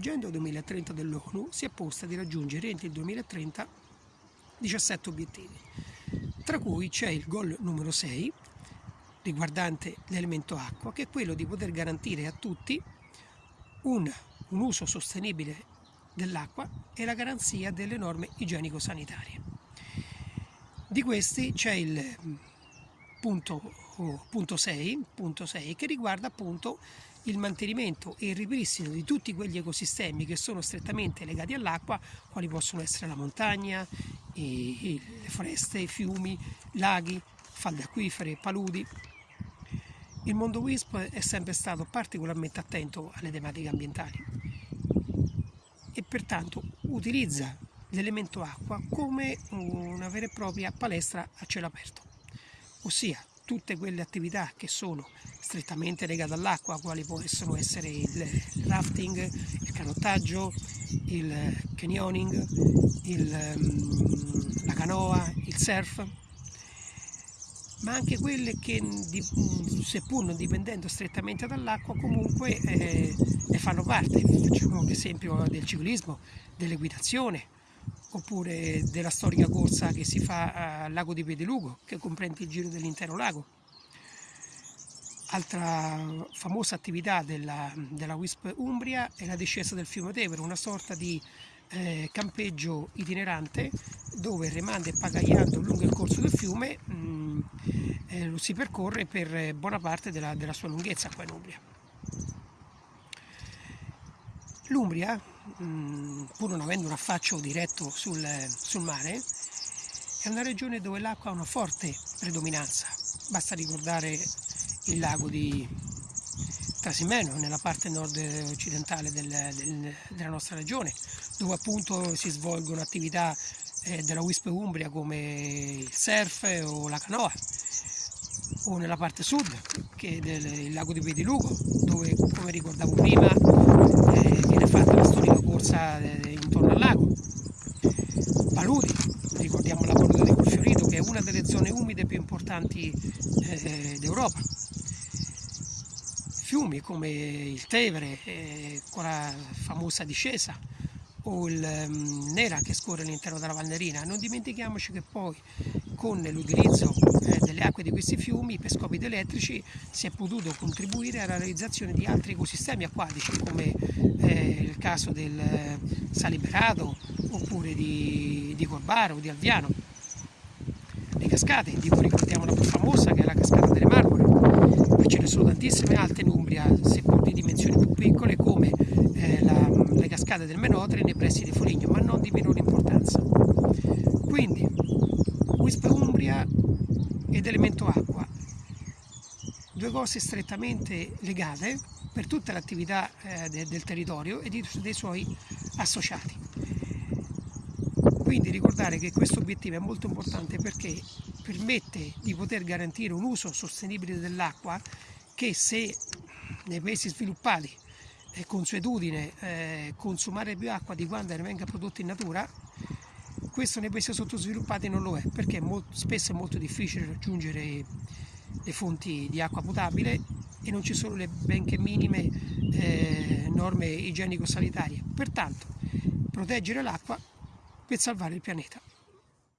l'Agenda 2030 dell'ONU si è posta di raggiungere entro il 2030 17 obiettivi, tra cui c'è il goal numero 6 riguardante l'elemento acqua, che è quello di poter garantire a tutti un, un uso sostenibile dell'acqua e la garanzia delle norme igienico-sanitarie. Di questi c'è il punto, oh, punto, 6, punto 6 che riguarda appunto il mantenimento e il ripristino di tutti quegli ecosistemi che sono strettamente legati all'acqua, quali possono essere la montagna, i, i, le foreste, i fiumi, laghi, falde acquifere, paludi. Il mondo WISP è sempre stato particolarmente attento alle tematiche ambientali e pertanto utilizza l'elemento acqua come una vera e propria palestra a cielo aperto, ossia tutte quelle attività che sono strettamente legate all'acqua, quali possono essere il rafting, il canottaggio, il canyoning, il, mm, la canoa, il surf, ma anche quelle che seppur non dipendendo strettamente dall'acqua comunque eh, ne fanno parte, facciamo l'esempio del ciclismo, dell'equitazione, oppure della storica corsa che si fa al lago di Pedelugo, che comprende il giro dell'intero lago. Altra famosa attività della, della WISP Umbria è la discesa del fiume Tevere, una sorta di eh, campeggio itinerante dove remando e pagagliando lungo il corso del fiume mh, mm, eh, lo si percorre per buona parte della, della sua lunghezza qua in Umbria. L'Umbria, mm, pur non avendo un affaccio diretto sul, sul mare, è una regione dove l'acqua ha una forte predominanza. Basta ricordare il lago di Trasimeno, nella parte nord-occidentale del, del, della nostra regione, dove appunto si svolgono attività eh, della WISP Umbria come il surf o la canoa, o nella parte sud, che è del lago di Pedilugo, dove come ricordavo prima eh, viene fatta la storica corsa eh, intorno al lago. Paludi, ricordiamo la palude di Colfiorito che è una delle zone umide più importanti eh, d'Europa. Fiumi come il Tevere eh, con la famosa discesa o il um, Nera che scorre all'interno della Valnerina. Non dimentichiamoci che poi con l'utilizzo eh, delle acque di questi fiumi per scopi elettrici si è potuto contribuire alla realizzazione di altri ecosistemi acquatici come eh, il caso del eh, Saliberato oppure di, di Corbaro o di Alviano. Le cascate, di cui ricordiamo la più famosa che è la cascata delle Marmore, ma ce ne sono tantissime altre in Umbria, seppur di dimensioni più piccole come eh, la, le cascate del Menotre nei pressi di Foligno, ma non di minore importanza. Quindi WISP Umbria ed elemento acqua, due cose strettamente legate per tutta l'attività eh, de, del territorio e di, dei suoi associati. Quindi ricordare che questo obiettivo è molto importante perché permette di poter garantire un uso sostenibile dell'acqua che se nei paesi sviluppati è consuetudine eh, consumare più acqua di quando ne venga prodotta in natura, questo nei paesi sottosviluppati non lo è, perché è molto, spesso è molto difficile raggiungere le fonti di acqua potabile e non ci sono le benché minime eh, norme igienico-sanitarie. Pertanto, proteggere l'acqua per salvare il pianeta.